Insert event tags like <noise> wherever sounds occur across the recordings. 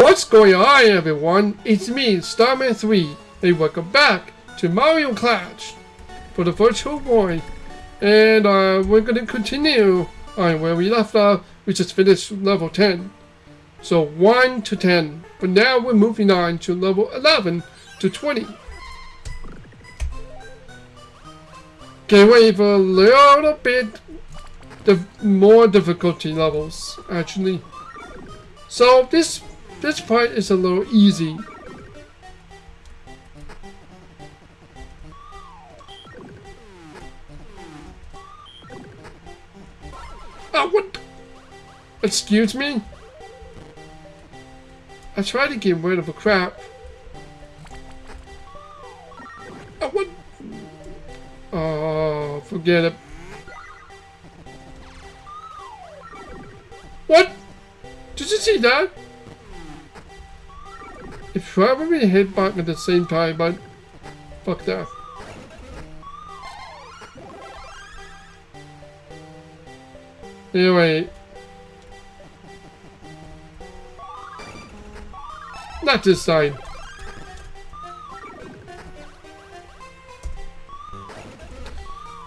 What's going on everyone? It's me, Starman3, and welcome back to Mario Clash for the Virtual Boy. And uh, we're gonna continue on where we left off, we just finished level 10. So 1 to 10, but now we're moving on to level 11 to 20. Can't wait for a little bit the more difficulty levels, actually. So this this part is a little easy. Oh, what? Excuse me? I tried to get rid of a crap. Oh, what? Oh, forget it. What? Did you see that? Probably hit button at the same time, but fuck that. Anyway. Not this side.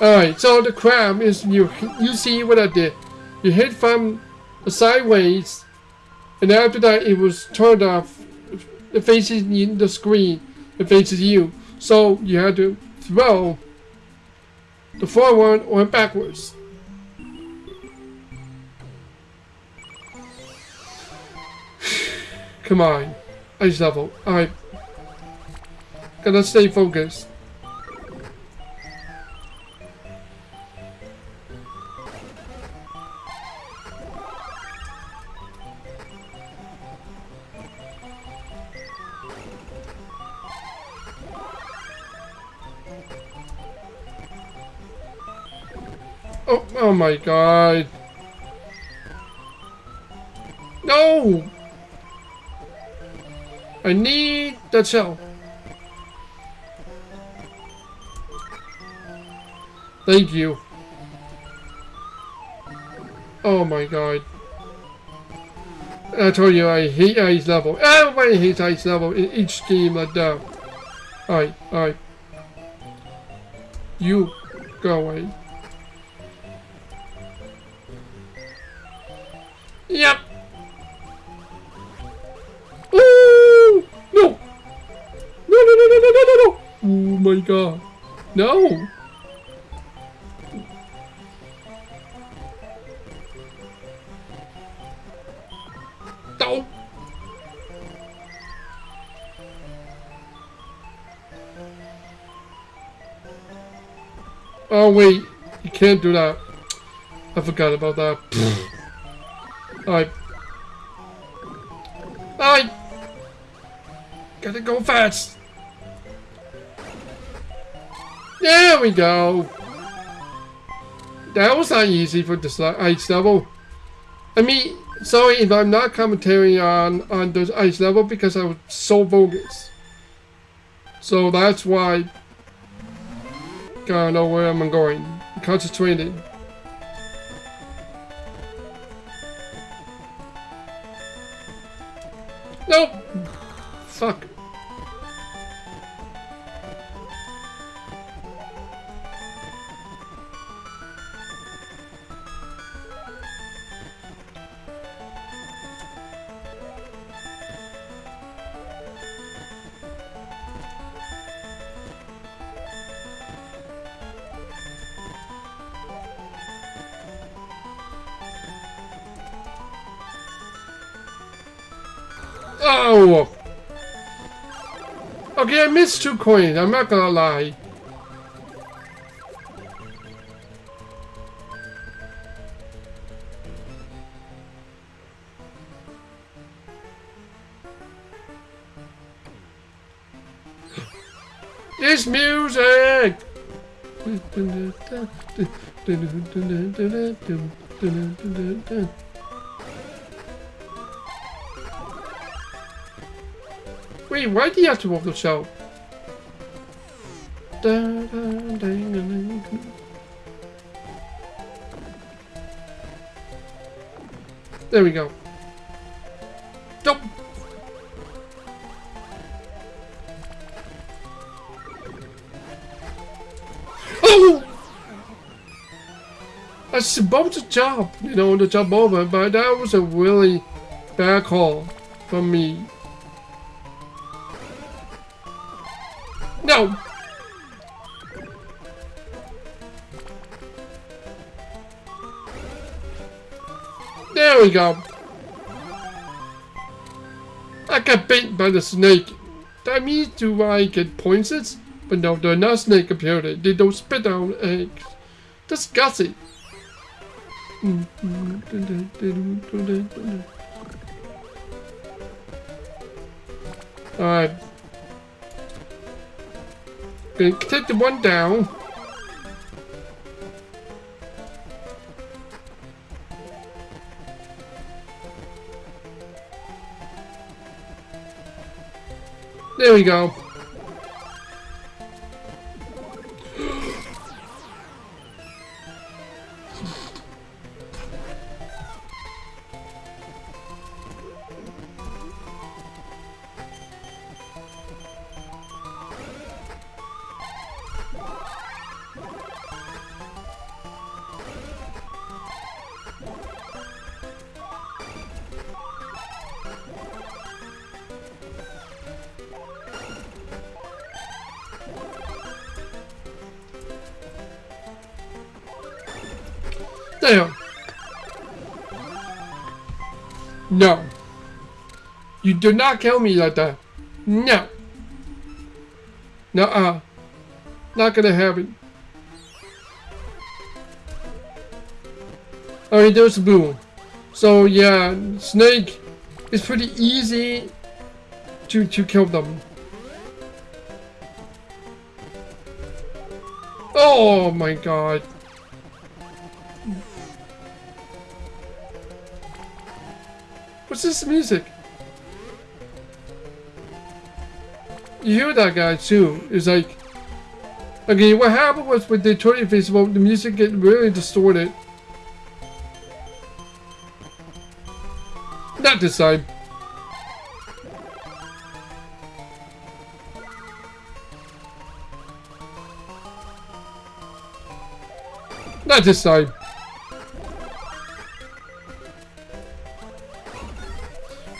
Alright, so the crab is you you see what I did. You hit from sideways and after that it was turned off it faces in the screen. It faces you. So you have to throw the forward or backwards. <sighs> Come on. Ice level. I gotta stay focused. Oh, oh my god. No! I need the shell. Thank you. Oh my god. I told you I hate ice level. Everybody hates ice level in each game like that. Alright, alright. You go away. Yep. Ooh! No! No, no, no, no, no, no, no, no! Oh my god. No! No! Oh wait, you can't do that. I forgot about that. <laughs> Alright. Alright! Gotta go fast! There we go! That was not easy for this ice level. I mean, sorry if I'm not commentating on, on this ice level because I was so bogus. So that's why gotta know where I'm going. Concentrated. Fuck. Oh! Okay, I missed two coins. I'm not gonna lie. This music! <laughs> Wait, why do you have to walk yourself? There we go. Jump. Oh! That's about to jump, you know, to jump over, but that was a really bad call from me. We go. I got bit by the snake. That means do I get points? But no, they're not snake apparently. They don't spit out eggs. Disgusting. Alright. Gonna take the one down. There we go. Damn. No. You do not kill me like that. No. Nuh-uh. Not gonna happen. Alright, there's Boo. So yeah, Snake is pretty easy to, to kill them. Oh my god. What's this music? You hear that guy too. It's like, okay, what happened was with the Toy Festival, the music get really distorted. Not this time. Not this time.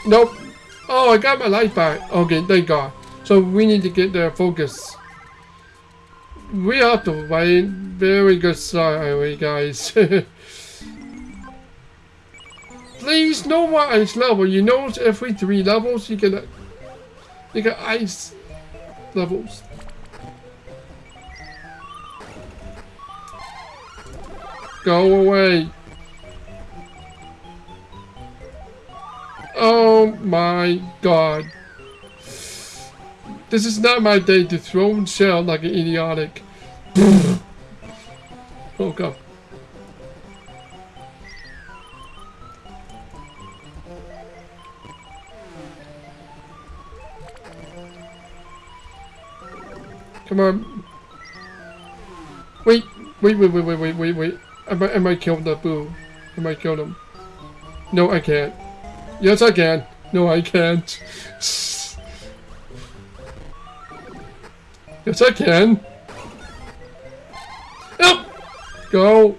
Nope. Oh, I got my light back. Okay, thank God. So we need to get the focus. We have to wait. Very good start, guys. <laughs> Please, no more ice level. You know, every three levels you get you get ice levels. Go away. Oh my god. This is not my day to throw and shell like an idiotic. <laughs> oh god. Come on. Wait, wait, wait, wait, wait, wait, wait, wait. I might, I might kill the boo. I might kill them. No, I can't. Yes, I can. No, I can't. Yes, I can. Up! Go.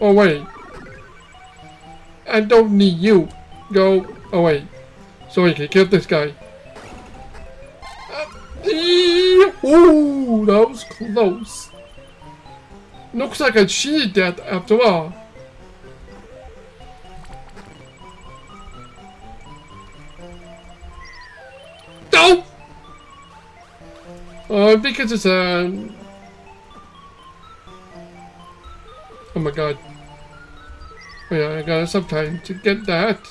Oh, wait. I don't need you. Go oh, away. So I can kill this guy. Ooh, that was close. Looks like I cheated that after all. Uh, because it's a... Um... Oh my god. Oh yeah, I got some time to get that.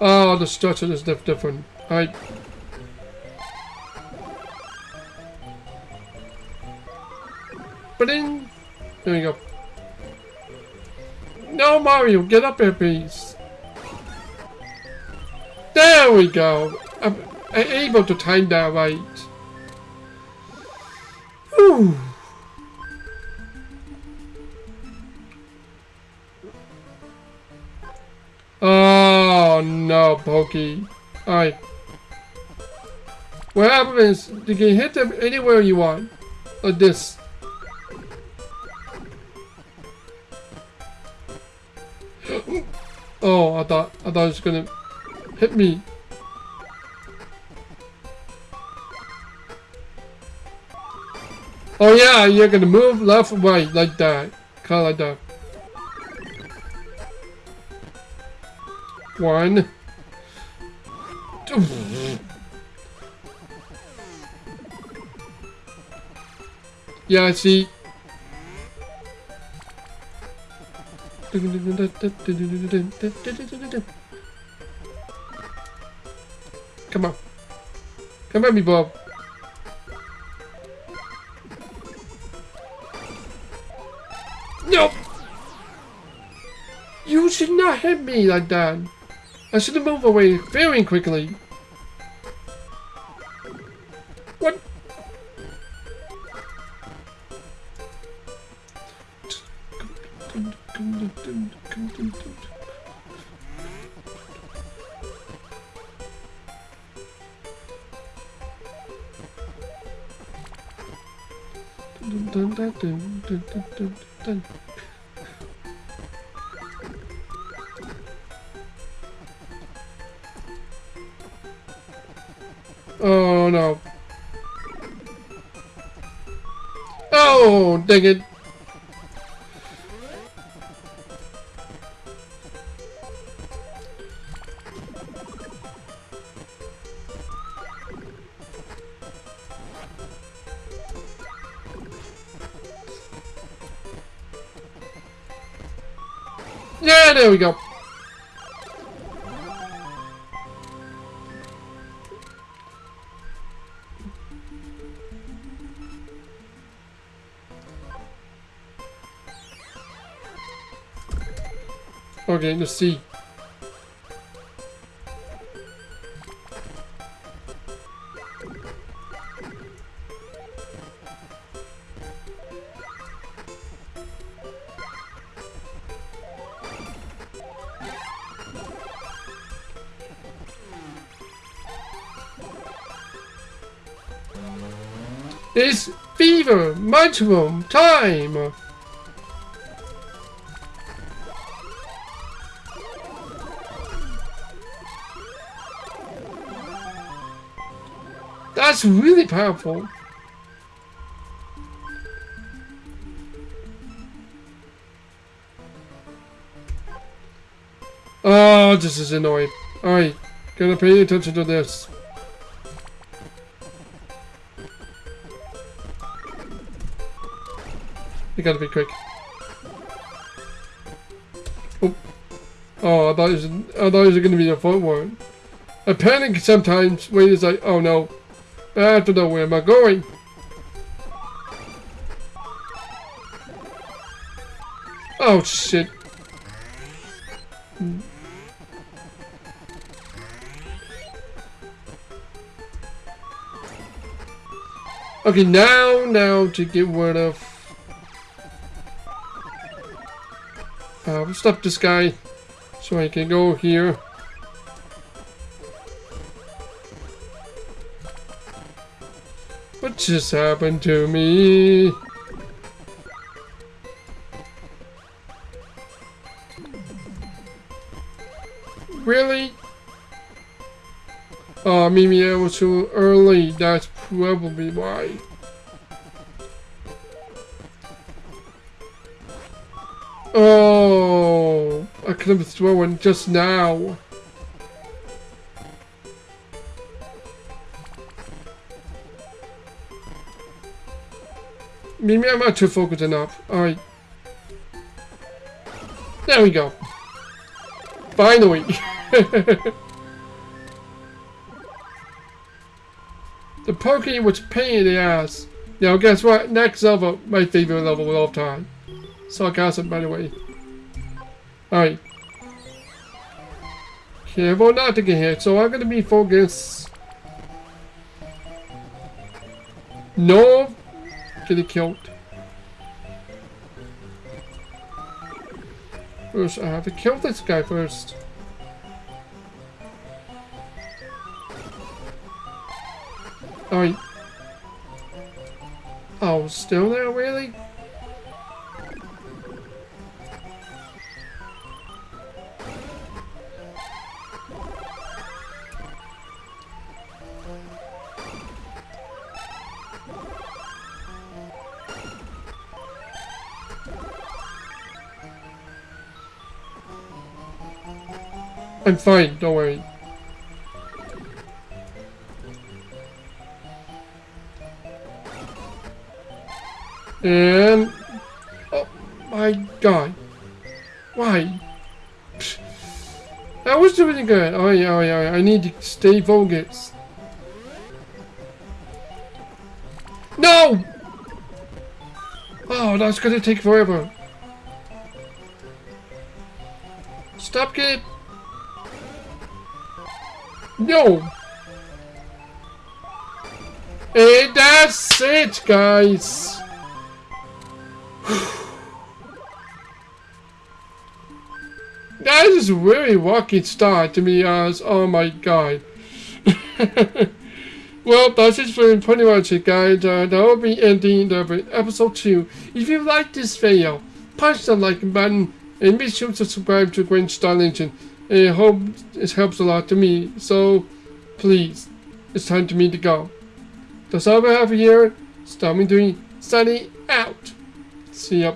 Oh, the structure is different. I... Then... There we go. No, Mario, get up here, please. There we go. I'm able to time that right. Oh no, Pokey. Alright. What happens? You can hit them anywhere you want. Like this. <gasps> oh, I thought I thought it was gonna hit me. Oh yeah, you're gonna move left, right, like that. Kinda like that. One. Yeah, see. Come on. Come at me, Bob. Hit me like that. I should moved away very quickly. What? Oh no. Oh, dang it. Yeah, there we go. Okay, let's see. It's fever mushroom time! That's really powerful. Oh, this is annoying. Alright, gotta pay attention to this. You gotta be quick. Oh, oh I thought it was, I thought it was gonna be a footwork. I panic sometimes when it's like, oh no, I don't know where am I going. Oh shit. Okay, now, now to get rid of... Uh, stop this guy so I can go here. What just happened to me? Really? Oh, maybe I was too early. That's probably why. Oh, I could have thrown just now. Maybe I'm not too focused enough. Alright. There we go. Finally. <laughs> the Pokey was pain in the ass. Now guess what? Next level, my favorite level of all time. Sarcasm, by the way. Alright. Careful not to get hit, so I'm gonna be focused. No get it killed. First, I have to kill this guy first. Oh, oh, still there, really? I'm fine, don't worry. And... Oh my god. Why? That was doing good. Oh, oh yeah, oh yeah, I need to stay focused. No! Oh, that's gonna take forever. Stop kid. No! And that's it, guys! <sighs> that is a very rocky start to be honest. Oh my god. <laughs> well, that's it for pretty much it, guys. Uh, that will be ending the episode 2. If you like this video, punch the like button and be sure to subscribe to Gwen Star Legend. I hope it helps a lot to me. So, please, it's time to me to go. All we have here. Stop me doing sunny out. See ya.